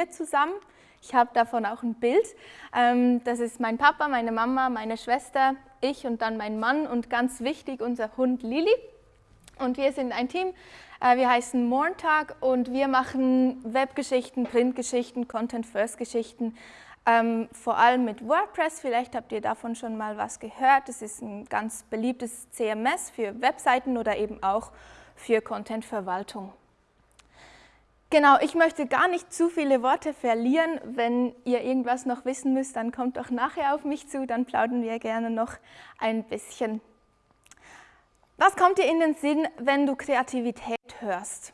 Familie zusammen. Ich habe davon auch ein Bild. Ähm, das ist mein Papa, meine Mama, meine Schwester, ich und dann mein Mann und ganz wichtig unser Hund Lili. Und wir sind ein Team, äh, wir heißen Morntag und wir machen Webgeschichten, Printgeschichten, Content-First-Geschichten, ähm, vor allem mit WordPress. Vielleicht habt ihr davon schon mal was gehört. Das ist ein ganz beliebtes CMS für Webseiten oder eben auch für Content-Verwaltung. Genau, ich möchte gar nicht zu viele Worte verlieren. Wenn ihr irgendwas noch wissen müsst, dann kommt doch nachher auf mich zu, dann plaudern wir gerne noch ein bisschen. Was kommt dir in den Sinn, wenn du Kreativität hörst?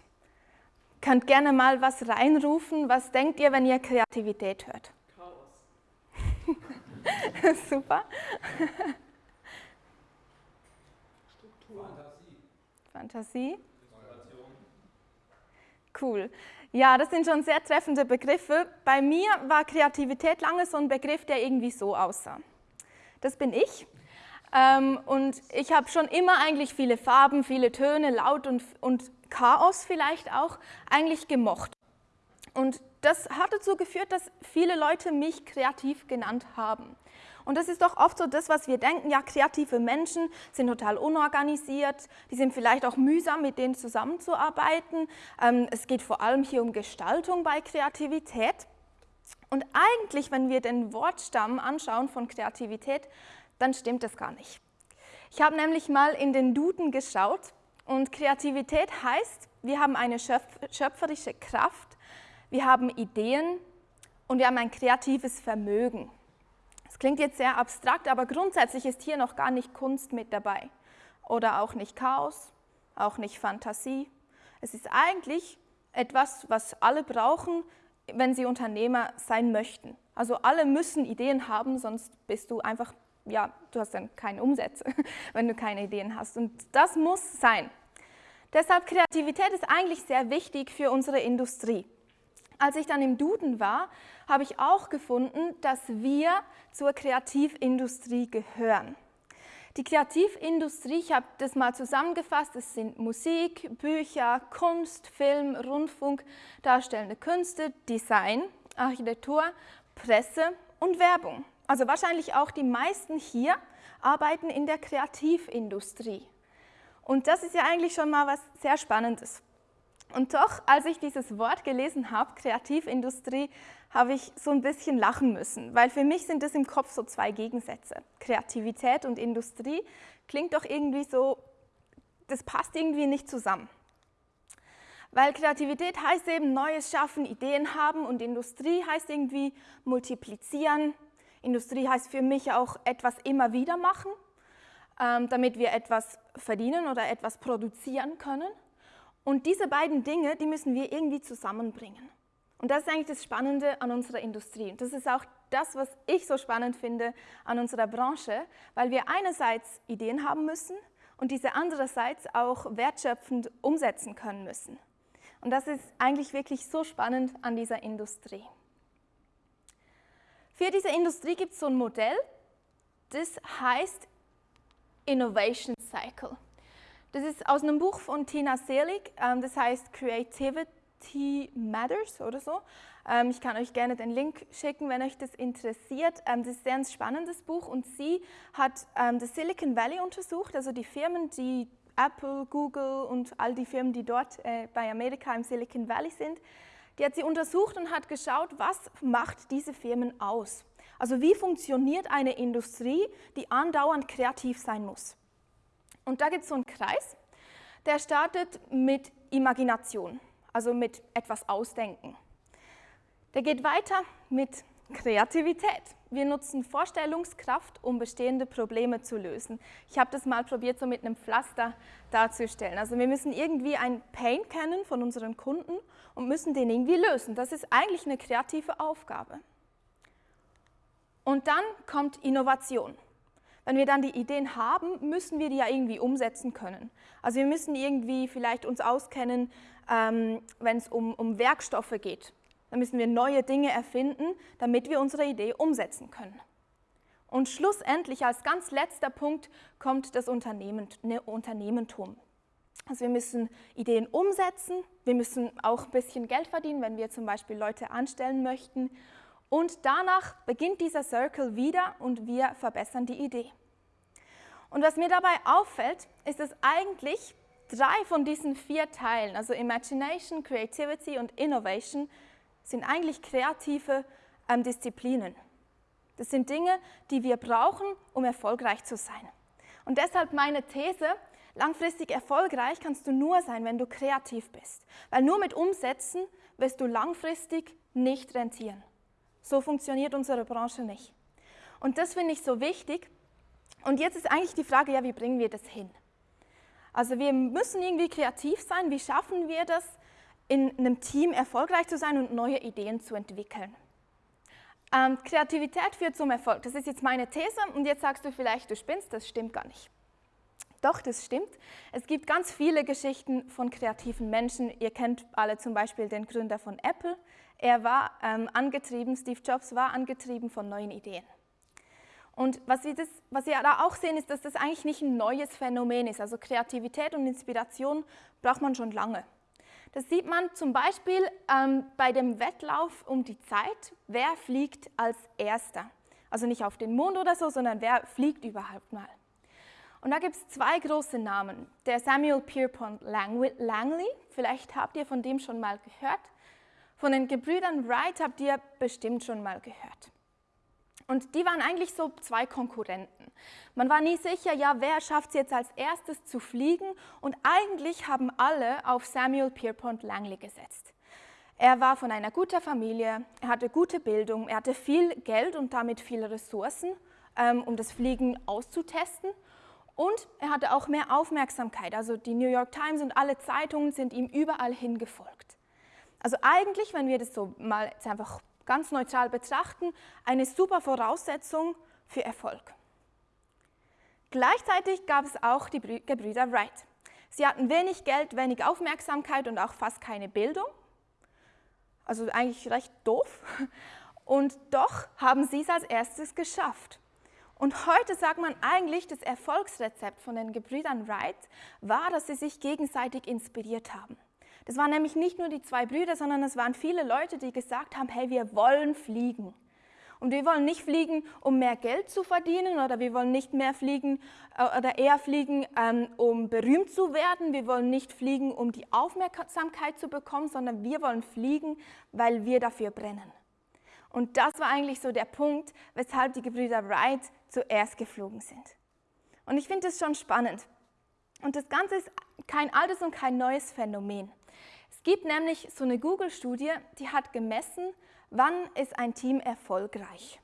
Könnt gerne mal was reinrufen. Was denkt ihr, wenn ihr Kreativität hört? Chaos. Super. Struktur. Fantasie. Fantasie. Cool. Ja, das sind schon sehr treffende Begriffe. Bei mir war Kreativität lange so ein Begriff, der irgendwie so aussah. Das bin ich. Ähm, und ich habe schon immer eigentlich viele Farben, viele Töne, Laut und, und Chaos vielleicht auch eigentlich gemocht. Und das hat dazu geführt, dass viele Leute mich kreativ genannt haben. Und das ist doch oft so das, was wir denken, ja, kreative Menschen sind total unorganisiert, die sind vielleicht auch mühsam, mit denen zusammenzuarbeiten. Ähm, es geht vor allem hier um Gestaltung bei Kreativität. Und eigentlich, wenn wir den Wortstamm anschauen von Kreativität, dann stimmt das gar nicht. Ich habe nämlich mal in den Duden geschaut und Kreativität heißt, wir haben eine schöpferische Kraft, wir haben Ideen und wir haben ein kreatives Vermögen. Das klingt jetzt sehr abstrakt, aber grundsätzlich ist hier noch gar nicht Kunst mit dabei. Oder auch nicht Chaos, auch nicht Fantasie. Es ist eigentlich etwas, was alle brauchen, wenn sie Unternehmer sein möchten. Also alle müssen Ideen haben, sonst bist du einfach, ja, du hast dann keine Umsätze, wenn du keine Ideen hast. Und das muss sein. Deshalb Kreativität ist eigentlich sehr wichtig für unsere Industrie. Als ich dann im Duden war, habe ich auch gefunden, dass wir zur Kreativindustrie gehören. Die Kreativindustrie, ich habe das mal zusammengefasst, es sind Musik, Bücher, Kunst, Film, Rundfunk, darstellende Künste, Design, Architektur, Presse und Werbung. Also wahrscheinlich auch die meisten hier arbeiten in der Kreativindustrie. Und das ist ja eigentlich schon mal was sehr Spannendes. Und doch, als ich dieses Wort gelesen habe, Kreativindustrie, habe ich so ein bisschen lachen müssen, weil für mich sind das im Kopf so zwei Gegensätze. Kreativität und Industrie klingt doch irgendwie so, das passt irgendwie nicht zusammen. Weil Kreativität heißt eben Neues schaffen, Ideen haben und Industrie heißt irgendwie multiplizieren. Industrie heißt für mich auch etwas immer wieder machen, ähm, damit wir etwas verdienen oder etwas produzieren können. Und diese beiden Dinge, die müssen wir irgendwie zusammenbringen. Und das ist eigentlich das Spannende an unserer Industrie. Und das ist auch das, was ich so spannend finde an unserer Branche, weil wir einerseits Ideen haben müssen und diese andererseits auch wertschöpfend umsetzen können müssen. Und das ist eigentlich wirklich so spannend an dieser Industrie. Für diese Industrie gibt es so ein Modell, das heißt Innovation Cycle. Das ist aus einem Buch von Tina Selig, ähm, das heißt Creativity Matters oder so. Ähm, ich kann euch gerne den Link schicken, wenn euch das interessiert. Ähm, das ist ein sehr spannendes Buch und sie hat das Silicon Valley untersucht, also die Firmen, die Apple, Google und all die Firmen, die dort äh, bei Amerika im Silicon Valley sind, die hat sie untersucht und hat geschaut, was macht diese Firmen aus. Also wie funktioniert eine Industrie, die andauernd kreativ sein muss. Und da gibt es so einen Kreis, der startet mit Imagination, also mit etwas Ausdenken. Der geht weiter mit Kreativität. Wir nutzen Vorstellungskraft, um bestehende Probleme zu lösen. Ich habe das mal probiert, so mit einem Pflaster darzustellen. Also wir müssen irgendwie ein Pain kennen von unseren Kunden und müssen den irgendwie lösen. Das ist eigentlich eine kreative Aufgabe. Und dann kommt Innovation. Wenn wir dann die Ideen haben, müssen wir die ja irgendwie umsetzen können. Also wir müssen irgendwie vielleicht uns auskennen, ähm, wenn es um, um Werkstoffe geht. Dann müssen wir neue Dinge erfinden, damit wir unsere Idee umsetzen können. Und schlussendlich als ganz letzter Punkt kommt das Unternehmen, ne, Unternehmentum. Also wir müssen Ideen umsetzen, wir müssen auch ein bisschen Geld verdienen, wenn wir zum Beispiel Leute anstellen möchten. Und danach beginnt dieser Circle wieder und wir verbessern die Idee. Und was mir dabei auffällt, ist, dass eigentlich drei von diesen vier Teilen, also Imagination, Creativity und Innovation, sind eigentlich kreative ähm, Disziplinen. Das sind Dinge, die wir brauchen, um erfolgreich zu sein. Und deshalb meine These, langfristig erfolgreich kannst du nur sein, wenn du kreativ bist. Weil nur mit Umsetzen wirst du langfristig nicht rentieren. So funktioniert unsere Branche nicht. Und das finde ich so wichtig. Und jetzt ist eigentlich die Frage, ja, wie bringen wir das hin? Also wir müssen irgendwie kreativ sein. Wie schaffen wir das, in einem Team erfolgreich zu sein und neue Ideen zu entwickeln? Ähm, Kreativität führt zum Erfolg. Das ist jetzt meine These und jetzt sagst du vielleicht, du spinnst, das stimmt gar nicht. Doch, das stimmt. Es gibt ganz viele Geschichten von kreativen Menschen. Ihr kennt alle zum Beispiel den Gründer von Apple. Er war ähm, angetrieben, Steve Jobs war angetrieben von neuen Ideen. Und was wir, das, was wir da auch sehen, ist, dass das eigentlich nicht ein neues Phänomen ist. Also Kreativität und Inspiration braucht man schon lange. Das sieht man zum Beispiel ähm, bei dem Wettlauf um die Zeit, wer fliegt als Erster. Also nicht auf den Mond oder so, sondern wer fliegt überhaupt mal. Und da gibt es zwei große Namen. Der Samuel Pierpont Langley, vielleicht habt ihr von dem schon mal gehört. Von den Gebrüdern Wright habt ihr bestimmt schon mal gehört. Und die waren eigentlich so zwei Konkurrenten. Man war nie sicher, ja, wer schafft es jetzt als erstes zu fliegen? Und eigentlich haben alle auf Samuel Pierpont Langley gesetzt. Er war von einer guten Familie, er hatte gute Bildung, er hatte viel Geld und damit viele Ressourcen, ähm, um das Fliegen auszutesten. Und er hatte auch mehr Aufmerksamkeit. Also die New York Times und alle Zeitungen sind ihm überall hingefolgt. Also eigentlich, wenn wir das so mal jetzt einfach ganz neutral betrachten, eine super Voraussetzung für Erfolg. Gleichzeitig gab es auch die Gebrüder Wright. Sie hatten wenig Geld, wenig Aufmerksamkeit und auch fast keine Bildung. Also eigentlich recht doof. Und doch haben sie es als erstes geschafft. Und heute sagt man eigentlich, das Erfolgsrezept von den Gebrüdern Wright war, dass sie sich gegenseitig inspiriert haben. Das waren nämlich nicht nur die zwei Brüder, sondern es waren viele Leute, die gesagt haben, hey, wir wollen fliegen. Und wir wollen nicht fliegen, um mehr Geld zu verdienen oder wir wollen nicht mehr fliegen äh, oder eher fliegen, ähm, um berühmt zu werden. Wir wollen nicht fliegen, um die Aufmerksamkeit zu bekommen, sondern wir wollen fliegen, weil wir dafür brennen. Und das war eigentlich so der Punkt, weshalb die Gebrüder Wright zuerst geflogen sind. Und ich finde das schon spannend. Und das Ganze ist kein altes und kein neues Phänomen. Es gibt nämlich so eine Google-Studie, die hat gemessen, wann ist ein Team erfolgreich.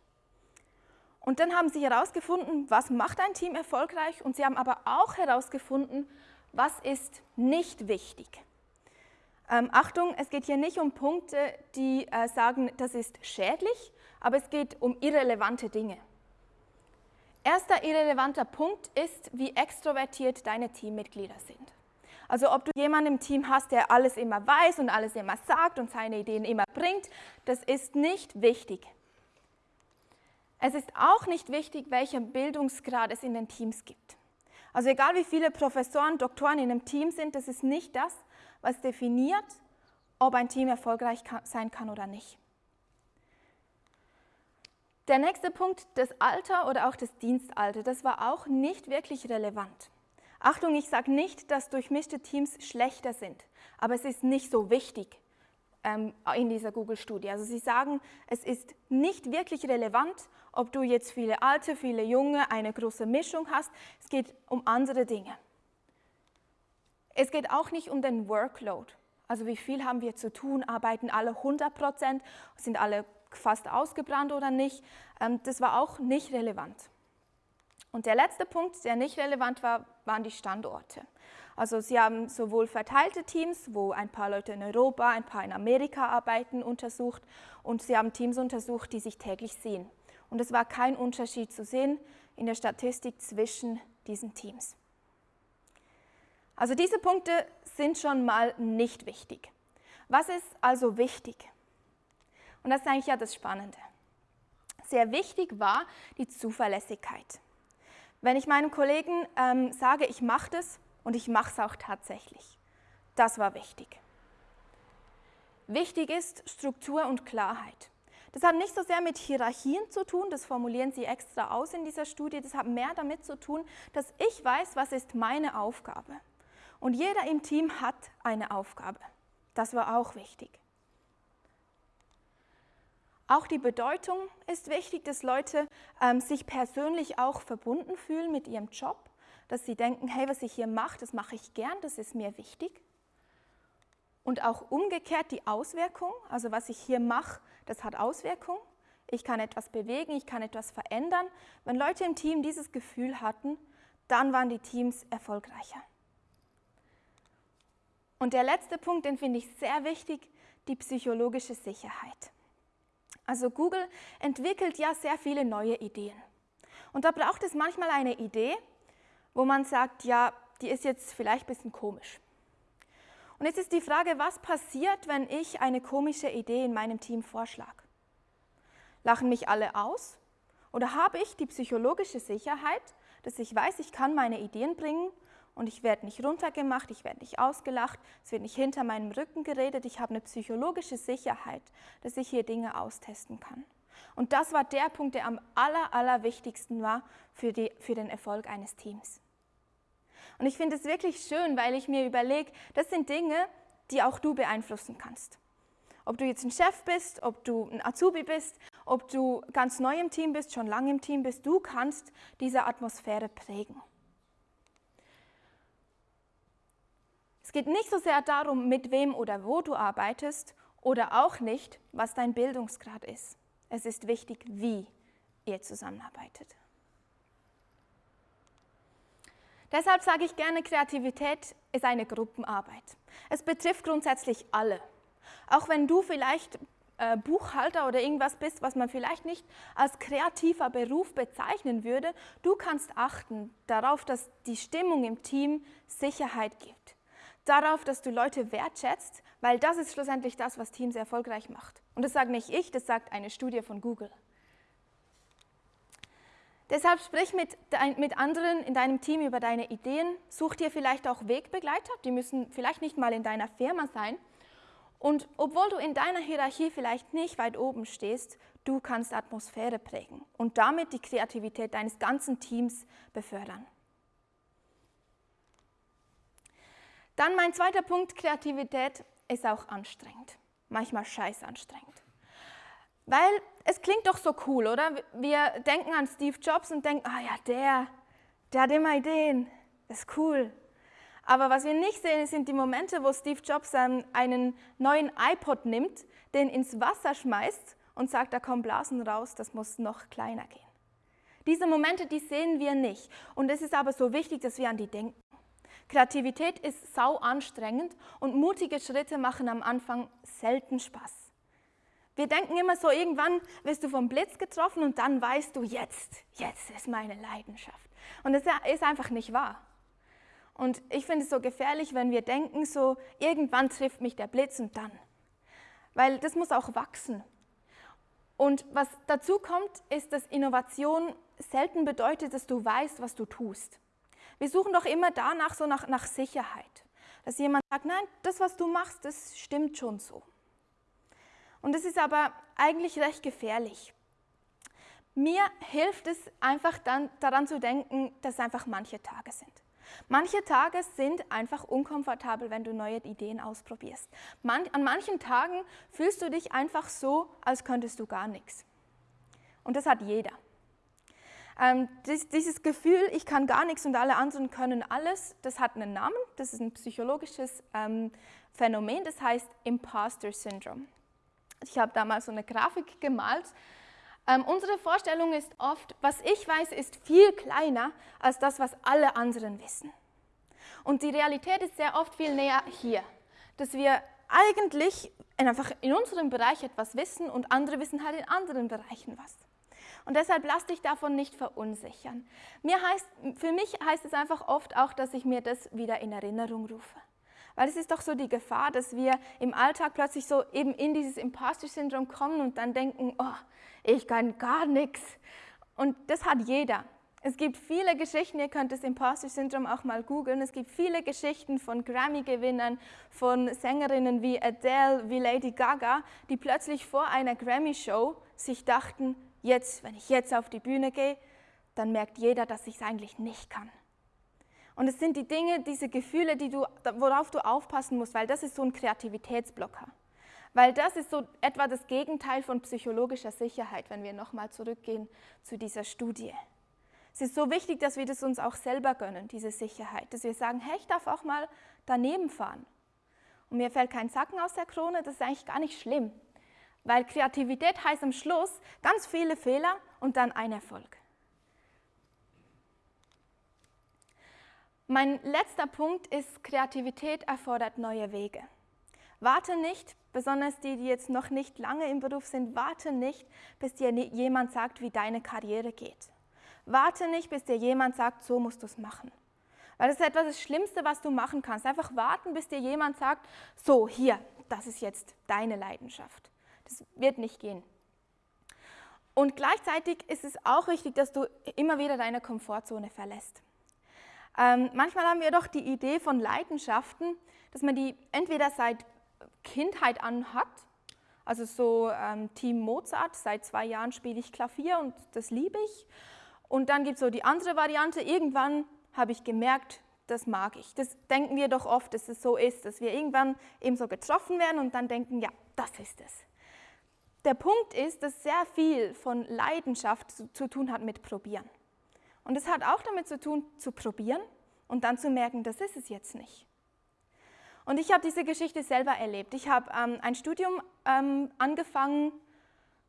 Und dann haben sie herausgefunden, was macht ein Team erfolgreich und sie haben aber auch herausgefunden, was ist nicht wichtig. Ähm, Achtung, es geht hier nicht um Punkte, die äh, sagen, das ist schädlich, aber es geht um irrelevante Dinge. Erster irrelevanter Punkt ist, wie extrovertiert deine Teammitglieder sind. Also ob du jemanden im Team hast, der alles immer weiß und alles immer sagt und seine Ideen immer bringt, das ist nicht wichtig. Es ist auch nicht wichtig, welcher Bildungsgrad es in den Teams gibt. Also egal wie viele Professoren, Doktoren in einem Team sind, das ist nicht das, was definiert, ob ein Team erfolgreich sein kann oder nicht. Der nächste Punkt, das Alter oder auch das Dienstalter, das war auch nicht wirklich relevant. Achtung, ich sage nicht, dass durchmischte Teams schlechter sind, aber es ist nicht so wichtig ähm, in dieser Google-Studie. Also sie sagen, es ist nicht wirklich relevant, ob du jetzt viele Alte, viele Junge, eine große Mischung hast. Es geht um andere Dinge. Es geht auch nicht um den Workload. Also wie viel haben wir zu tun, arbeiten alle 100 Prozent, sind alle fast ausgebrannt oder nicht. Ähm, das war auch nicht relevant. Und der letzte Punkt, der nicht relevant war, waren die Standorte. Also sie haben sowohl verteilte Teams, wo ein paar Leute in Europa, ein paar in Amerika arbeiten, untersucht und sie haben Teams untersucht, die sich täglich sehen. Und es war kein Unterschied zu sehen in der Statistik zwischen diesen Teams. Also diese Punkte sind schon mal nicht wichtig. Was ist also wichtig? Und das ist eigentlich ja das Spannende. Sehr wichtig war die Zuverlässigkeit. Wenn ich meinen Kollegen ähm, sage, ich mache das und ich mache es auch tatsächlich. Das war wichtig. Wichtig ist Struktur und Klarheit. Das hat nicht so sehr mit Hierarchien zu tun, das formulieren Sie extra aus in dieser Studie, das hat mehr damit zu tun, dass ich weiß, was ist meine Aufgabe. Und jeder im Team hat eine Aufgabe. Das war auch wichtig. Auch die Bedeutung ist wichtig, dass Leute ähm, sich persönlich auch verbunden fühlen mit ihrem Job, dass sie denken, hey, was ich hier mache, das mache ich gern, das ist mir wichtig. Und auch umgekehrt die Auswirkung, also was ich hier mache, das hat Auswirkung. Ich kann etwas bewegen, ich kann etwas verändern. Wenn Leute im Team dieses Gefühl hatten, dann waren die Teams erfolgreicher. Und der letzte Punkt, den finde ich sehr wichtig, die psychologische Sicherheit. Also Google entwickelt ja sehr viele neue Ideen. Und da braucht es manchmal eine Idee, wo man sagt, ja, die ist jetzt vielleicht ein bisschen komisch. Und jetzt ist die Frage, was passiert, wenn ich eine komische Idee in meinem Team vorschlage? Lachen mich alle aus? Oder habe ich die psychologische Sicherheit, dass ich weiß, ich kann meine Ideen bringen und ich werde nicht runtergemacht, ich werde nicht ausgelacht, es wird nicht hinter meinem Rücken geredet, ich habe eine psychologische Sicherheit, dass ich hier Dinge austesten kann. Und das war der Punkt, der am aller, allerwichtigsten war für, die, für den Erfolg eines Teams. Und ich finde es wirklich schön, weil ich mir überlege, das sind Dinge, die auch du beeinflussen kannst. Ob du jetzt ein Chef bist, ob du ein Azubi bist, ob du ganz neu im Team bist, schon lange im Team bist, du kannst diese Atmosphäre prägen. Es geht nicht so sehr darum, mit wem oder wo du arbeitest oder auch nicht, was dein Bildungsgrad ist. Es ist wichtig, wie ihr zusammenarbeitet. Deshalb sage ich gerne, Kreativität ist eine Gruppenarbeit. Es betrifft grundsätzlich alle. Auch wenn du vielleicht äh, Buchhalter oder irgendwas bist, was man vielleicht nicht als kreativer Beruf bezeichnen würde, du kannst achten darauf, dass die Stimmung im Team Sicherheit gibt. Darauf, dass du Leute wertschätzt, weil das ist schlussendlich das, was Teams erfolgreich macht. Und das sage nicht ich, das sagt eine Studie von Google. Deshalb sprich mit, mit anderen in deinem Team über deine Ideen. Such dir vielleicht auch Wegbegleiter, die müssen vielleicht nicht mal in deiner Firma sein. Und obwohl du in deiner Hierarchie vielleicht nicht weit oben stehst, du kannst Atmosphäre prägen und damit die Kreativität deines ganzen Teams befördern. Dann mein zweiter Punkt, Kreativität ist auch anstrengend, manchmal scheiß anstrengend. Weil es klingt doch so cool, oder? Wir denken an Steve Jobs und denken, ah ja, der, der hat immer Ideen, das ist cool. Aber was wir nicht sehen, sind die Momente, wo Steve Jobs einen neuen iPod nimmt, den ins Wasser schmeißt und sagt, da kommen Blasen raus, das muss noch kleiner gehen. Diese Momente, die sehen wir nicht. Und es ist aber so wichtig, dass wir an die denken. Kreativität ist sau anstrengend und mutige Schritte machen am Anfang selten Spaß. Wir denken immer so, irgendwann wirst du vom Blitz getroffen und dann weißt du, jetzt, jetzt ist meine Leidenschaft. Und das ist einfach nicht wahr. Und ich finde es so gefährlich, wenn wir denken, so irgendwann trifft mich der Blitz und dann. Weil das muss auch wachsen. Und was dazu kommt, ist, dass Innovation selten bedeutet, dass du weißt, was du tust. Wir suchen doch immer danach so nach, nach Sicherheit. Dass jemand sagt, nein, das, was du machst, das stimmt schon so. Und es ist aber eigentlich recht gefährlich. Mir hilft es einfach dann daran zu denken, dass es einfach manche Tage sind. Manche Tage sind einfach unkomfortabel, wenn du neue Ideen ausprobierst. Man, an manchen Tagen fühlst du dich einfach so, als könntest du gar nichts. Und das hat jeder. Ähm, dies, dieses Gefühl, ich kann gar nichts und alle anderen können alles, das hat einen Namen, das ist ein psychologisches ähm, Phänomen, das heißt Imposter Syndrome. Ich habe damals so eine Grafik gemalt. Ähm, unsere Vorstellung ist oft, was ich weiß, ist viel kleiner als das, was alle anderen wissen. Und die Realität ist sehr oft viel näher hier, dass wir eigentlich einfach in unserem Bereich etwas wissen und andere wissen halt in anderen Bereichen was. Und deshalb lass dich davon nicht verunsichern. Mir heißt, für mich heißt es einfach oft auch, dass ich mir das wieder in Erinnerung rufe. Weil es ist doch so die Gefahr, dass wir im Alltag plötzlich so eben in dieses Imposter-Syndrom kommen und dann denken, oh, ich kann gar nichts. Und das hat jeder. Es gibt viele Geschichten, ihr könnt das Imposter-Syndrom auch mal googeln, es gibt viele Geschichten von Grammy-Gewinnern, von Sängerinnen wie Adele, wie Lady Gaga, die plötzlich vor einer Grammy-Show sich dachten, jetzt, wenn ich jetzt auf die Bühne gehe, dann merkt jeder, dass ich es eigentlich nicht kann. Und es sind die Dinge, diese Gefühle, die du, worauf du aufpassen musst, weil das ist so ein Kreativitätsblocker. Weil das ist so etwa das Gegenteil von psychologischer Sicherheit, wenn wir nochmal zurückgehen zu dieser Studie. Es ist so wichtig, dass wir das uns auch selber gönnen, diese Sicherheit, dass wir sagen, hey, ich darf auch mal daneben fahren. Und mir fällt kein Sacken aus der Krone, das ist eigentlich gar nicht schlimm. Weil Kreativität heißt am Schluss ganz viele Fehler und dann ein Erfolg. Mein letzter Punkt ist, Kreativität erfordert neue Wege. Warte nicht, besonders die, die jetzt noch nicht lange im Beruf sind, warte nicht, bis dir jemand sagt, wie deine Karriere geht. Warte nicht, bis dir jemand sagt, so musst du es machen. Weil das ist etwas das Schlimmste, was du machen kannst. Einfach warten, bis dir jemand sagt, so, hier, das ist jetzt deine Leidenschaft. Das wird nicht gehen. Und gleichzeitig ist es auch wichtig, dass du immer wieder deine Komfortzone verlässt. Ähm, manchmal haben wir doch die Idee von Leidenschaften, dass man die entweder seit Kindheit an hat, also so ähm, Team Mozart, seit zwei Jahren spiele ich Klavier und das liebe ich, und dann gibt es so die andere Variante, irgendwann habe ich gemerkt, das mag ich. Das denken wir doch oft, dass es so ist, dass wir irgendwann eben so getroffen werden und dann denken, ja, das ist es. Der Punkt ist, dass sehr viel von Leidenschaft zu, zu tun hat mit Probieren. Und es hat auch damit zu tun, zu probieren und dann zu merken, das ist es jetzt nicht. Und ich habe diese Geschichte selber erlebt. Ich habe ähm, ein Studium ähm, angefangen,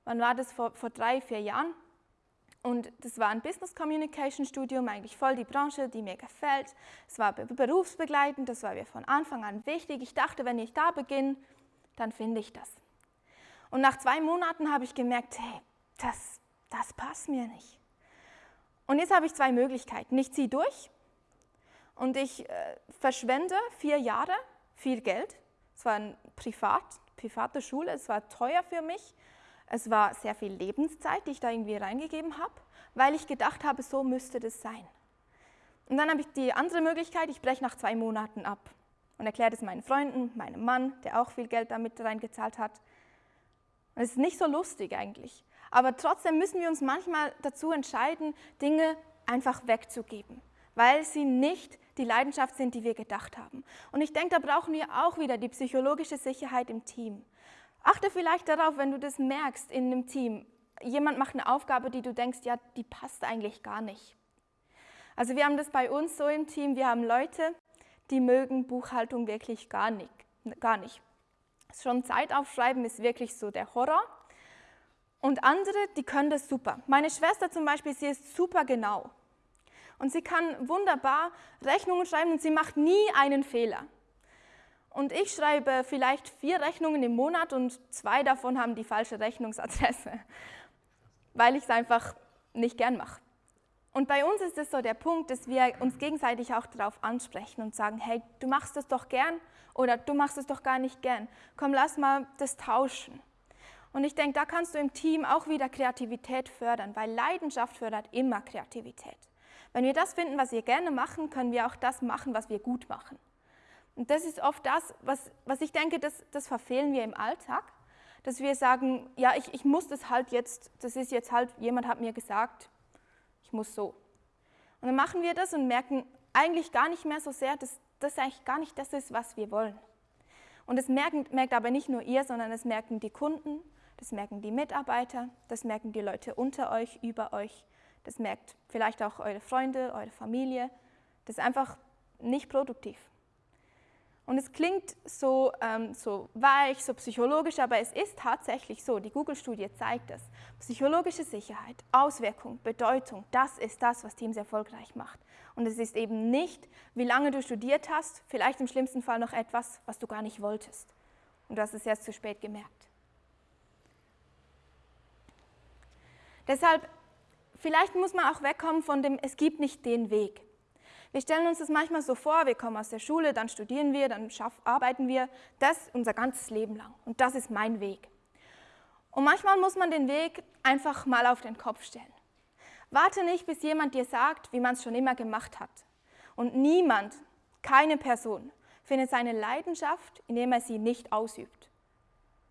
wann war das, vor, vor drei, vier Jahren. Und das war ein Business Communication Studium, eigentlich voll die Branche, die mir gefällt. Es war berufsbegleitend, das war mir von Anfang an wichtig. Ich dachte, wenn ich da beginne, dann finde ich das. Und nach zwei Monaten habe ich gemerkt, hey, das, das passt mir nicht. Und jetzt habe ich zwei Möglichkeiten. Ich ziehe durch und ich äh, verschwende vier Jahre viel Geld. Es war eine Privat, private Schule, es war teuer für mich. Es war sehr viel Lebenszeit, die ich da irgendwie reingegeben habe, weil ich gedacht habe, so müsste das sein. Und dann habe ich die andere Möglichkeit, ich breche nach zwei Monaten ab und erkläre das meinen Freunden, meinem Mann, der auch viel Geld damit reingezahlt hat. Es ist nicht so lustig eigentlich. Aber trotzdem müssen wir uns manchmal dazu entscheiden, Dinge einfach wegzugeben, weil sie nicht die Leidenschaft sind, die wir gedacht haben. Und ich denke, da brauchen wir auch wieder die psychologische Sicherheit im Team. Achte vielleicht darauf, wenn du das merkst in einem Team. Jemand macht eine Aufgabe, die du denkst, ja, die passt eigentlich gar nicht. Also wir haben das bei uns so im Team, wir haben Leute, die mögen Buchhaltung wirklich gar nicht. Gar nicht. Schon Zeit aufschreiben ist wirklich so der Horror. Und andere, die können das super. Meine Schwester zum Beispiel, sie ist super genau. Und sie kann wunderbar Rechnungen schreiben und sie macht nie einen Fehler. Und ich schreibe vielleicht vier Rechnungen im Monat und zwei davon haben die falsche Rechnungsadresse, weil ich es einfach nicht gern mache. Und bei uns ist es so der Punkt, dass wir uns gegenseitig auch darauf ansprechen und sagen, hey, du machst es doch gern oder du machst es doch gar nicht gern. Komm, lass mal das tauschen. Und ich denke, da kannst du im Team auch wieder Kreativität fördern, weil Leidenschaft fördert immer Kreativität. Wenn wir das finden, was wir gerne machen, können wir auch das machen, was wir gut machen. Und das ist oft das, was, was ich denke, das, das verfehlen wir im Alltag, dass wir sagen, ja, ich, ich muss das halt jetzt, das ist jetzt halt, jemand hat mir gesagt, muss so. Und dann machen wir das und merken eigentlich gar nicht mehr so sehr, dass das eigentlich gar nicht das ist, was wir wollen. Und das merken, merkt aber nicht nur ihr, sondern das merken die Kunden, das merken die Mitarbeiter, das merken die Leute unter euch, über euch, das merkt vielleicht auch eure Freunde, eure Familie. Das ist einfach nicht produktiv. Und es klingt so, ähm, so weich, so psychologisch, aber es ist tatsächlich so. Die Google-Studie zeigt es. Psychologische Sicherheit, Auswirkung, Bedeutung, das ist das, was Teams erfolgreich macht. Und es ist eben nicht, wie lange du studiert hast, vielleicht im schlimmsten Fall noch etwas, was du gar nicht wolltest. Und du hast es erst zu spät gemerkt. Deshalb, vielleicht muss man auch wegkommen von dem, es gibt nicht den Weg. Wir stellen uns das manchmal so vor, wir kommen aus der Schule, dann studieren wir, dann arbeiten wir, das unser ganzes Leben lang. Und das ist mein Weg. Und manchmal muss man den Weg einfach mal auf den Kopf stellen. Warte nicht, bis jemand dir sagt, wie man es schon immer gemacht hat. Und niemand, keine Person, findet seine Leidenschaft, indem er sie nicht ausübt.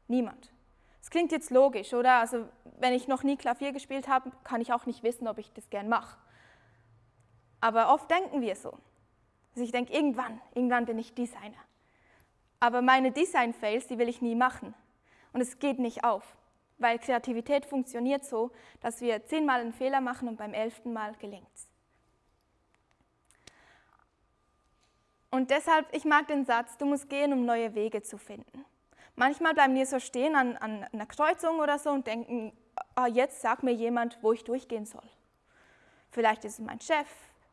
Niemand. Es klingt jetzt logisch, oder? Also wenn ich noch nie Klavier gespielt habe, kann ich auch nicht wissen, ob ich das gern mache. Aber oft denken wir so. Also ich denke, irgendwann, irgendwann bin ich Designer. Aber meine Design-Fails, die will ich nie machen. Und es geht nicht auf, weil Kreativität funktioniert so, dass wir zehnmal einen Fehler machen und beim elften Mal gelingt es. Und deshalb, ich mag den Satz, du musst gehen, um neue Wege zu finden. Manchmal bleiben wir so stehen an, an einer Kreuzung oder so und denken, ah, jetzt sagt mir jemand, wo ich durchgehen soll. Vielleicht ist es mein Chef,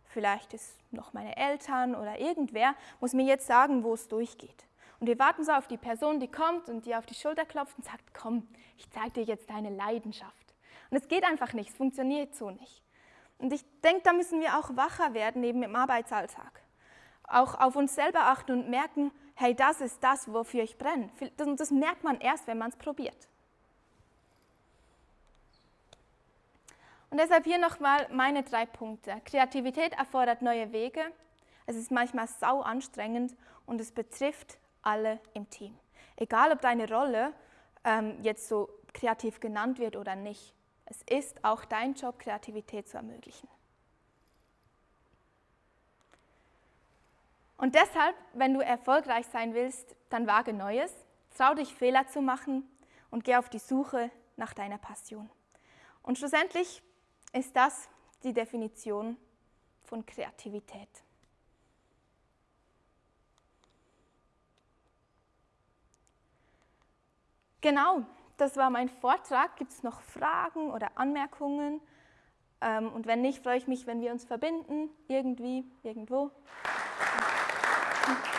vielleicht ist noch meine Eltern oder irgendwer, muss mir jetzt sagen, wo es durchgeht. Und wir warten so auf die Person, die kommt und dir auf die Schulter klopft und sagt, komm, ich zeige dir jetzt deine Leidenschaft. Und es geht einfach nicht, es funktioniert so nicht. Und ich denke, da müssen wir auch wacher werden, eben im Arbeitsalltag auch auf uns selber achten und merken, hey, das ist das, wofür ich brenne. Und das merkt man erst, wenn man es probiert. Und deshalb hier nochmal meine drei Punkte. Kreativität erfordert neue Wege, es ist manchmal sau anstrengend und es betrifft alle im Team. Egal, ob deine Rolle ähm, jetzt so kreativ genannt wird oder nicht. Es ist auch dein Job, Kreativität zu ermöglichen. Und deshalb, wenn du erfolgreich sein willst, dann wage Neues, trau dich Fehler zu machen und geh auf die Suche nach deiner Passion. Und schlussendlich ist das die Definition von Kreativität. Genau, das war mein Vortrag. Gibt es noch Fragen oder Anmerkungen? Ähm, und wenn nicht, freue ich mich, wenn wir uns verbinden, irgendwie, irgendwo. Thank